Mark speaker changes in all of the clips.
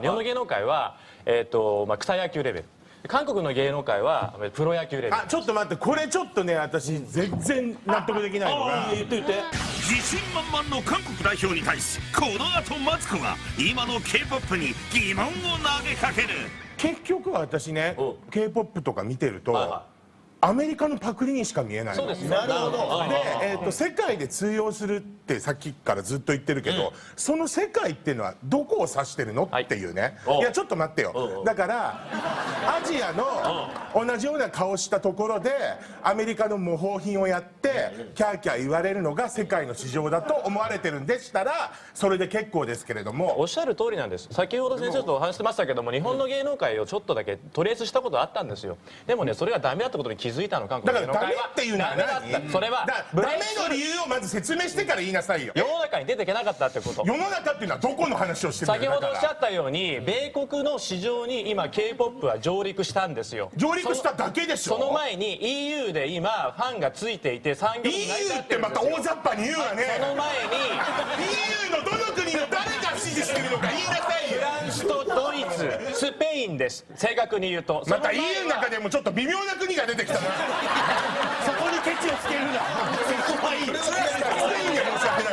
Speaker 1: 日本の芸能界は、えーとまあ、草野球レベル。韓国の芸能界はプロ野球レベル。
Speaker 2: あちょっと待って。これちょっとね私全然納得できないのが。
Speaker 1: 言って言って。
Speaker 3: 自信満々の韓国代表に対しこの後マツコが今の k p o p に疑問を投げかける。
Speaker 2: 結局私ね
Speaker 1: うん
Speaker 2: k p o p とか見てると、
Speaker 1: はいは
Speaker 2: アメリカのパクリにしか見えないの。
Speaker 1: そうです
Speaker 2: な
Speaker 1: なるほど
Speaker 2: で、えー、と世界で通用するってさっきからずっと言ってるけど、その世界っていうのはどこを指してるの、
Speaker 1: はい
Speaker 2: っていうね。
Speaker 1: お
Speaker 2: いやちょっと待ってよ、
Speaker 1: うん。うん
Speaker 2: だからアジアの同じような顔したところでアメリカの模倣品をやってキャーキャー言われるのが世界の市場だと思われてるんでしたらそれで結構ですけれども。
Speaker 1: おっしゃる通りなんです。先ほど先生とお話してましたけども日本の芸能界をちょっとだけトレースしたことあったんですよ。でもねそれがダメだったことに気づいたの
Speaker 2: だからダメっていうのは何？
Speaker 1: った。それは
Speaker 2: ダメの理由をまず説明してから言いなさいよ。
Speaker 1: 世の中に出ていけなかったってこと。
Speaker 2: 世の中っていうのはどこの話をしてるの
Speaker 1: 先ほどおっしゃったように米国の市場に今 k p o p は上陸したんですよ。
Speaker 2: 上陸しただけでしょ？
Speaker 1: その前に EU で今ファンがついていて産業に成り立
Speaker 2: EU
Speaker 1: っ
Speaker 2: っててま
Speaker 1: るんですよ。
Speaker 2: た大雑把に言うわね。
Speaker 1: その前に
Speaker 2: EU の
Speaker 1: です。正確に言うと。
Speaker 2: また EU の中でもちょっと微妙な国が出てきたな。そこにケチをつけるな。そこはいい。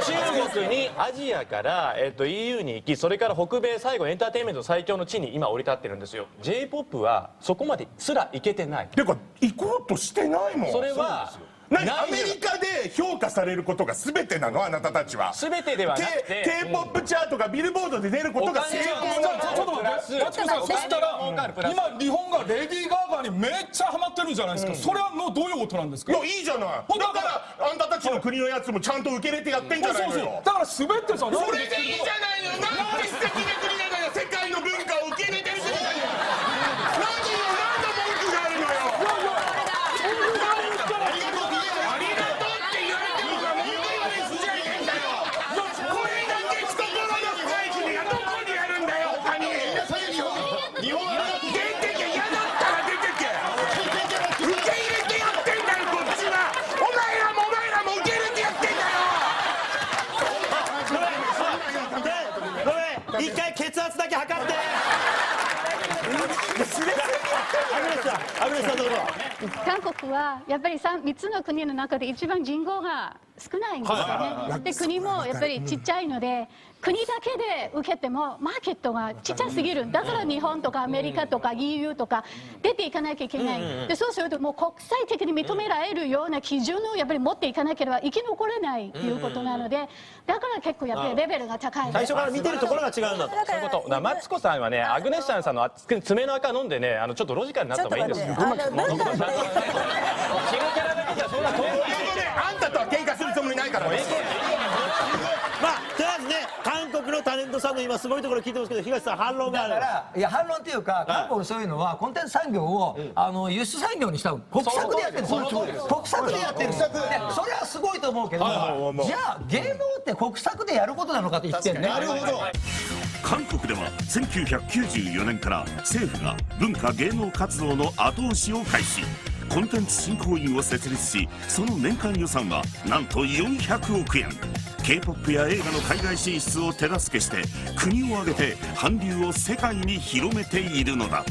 Speaker 1: 中国にアジアから、えっと EU に行きそれから北米最後エンターテインメント最強の地に今降り立ってるんですよ。J p o p はそこまですら行けてない。
Speaker 2: てか行こうとしてないもん。
Speaker 1: それは
Speaker 2: 何アメリカで評価されることが全てなの？あなたたちは。
Speaker 1: 全てではなく
Speaker 2: K-
Speaker 1: て
Speaker 2: K-POP チャートがビルボードで出ることが成功。なの
Speaker 4: ちょっと待って。マツコさんそしたら今日本がレディー・ガーガーにめっちゃハマってるじゃないですか、それはのどういうことなんですか？
Speaker 2: いやいいじゃない。だからあんたたちの国のやつもちゃんと受け入れてやってんじゃないのよ。
Speaker 4: だから滑ってさ
Speaker 2: それでいいじゃないの。よなんて素敵な国なのよ。世界の文化を受け入れてる国なのよ何よ何の文句があるのよありがとうありがとうって言われても問題はねじゃねえんだよこれだけ懐の深い国がどこにあるんだよ他に日本出てけ嫌だったら出てけ受け入れてやってんだよこっちはお前らもお前らも受け入れてやってんだよ
Speaker 5: ごめん一回血圧だけ測ってアグネスさんアグネスさんどうぞ
Speaker 6: 韓国はやっぱり 3, 三つの国の中で一番人口が少ないんですよね。で国もやっぱりちっちゃいので国だけで受けてもマーケットがちっちゃすぎる。だから日本とかアメリカとか EU とか出ていかなきゃいけない。でそうするともう国際的に認められるような基準をやっぱり持っていかなければ生き残れないということなのでだから結構やっぱりレベルが高い。
Speaker 5: 最初から見てるところが違うんだと。
Speaker 1: そういうこと。マツコさんはねアグネッシャンさんの爪の赤飲んでねあのちょっとロジカルになった方がいいんですよキャラだけじゃそんな遠い。
Speaker 2: ということであんたとは喧嘩するつもりないから。ね
Speaker 5: まあとりあえずね韓国のタレントさんの今すごいところ聞いてますけど東さん反論がある。
Speaker 7: だからいや反論っていうか韓国そういうのはコンテンツ産業をあの輸出産業にした国策でやってる。んです。よ国策でやってる。んでそれはすごいと思うけどじゃあ芸能って国策でやることなのかって言ってんね。なるほど
Speaker 3: 韓国では1994年から政府が文化芸能活動の後押しを開始。コンテンツ振興員を設立しその年間予算はなんと400億円。K p o p や映画の海外進出を手助けして国を挙げて韓流を世界に広めているのだ。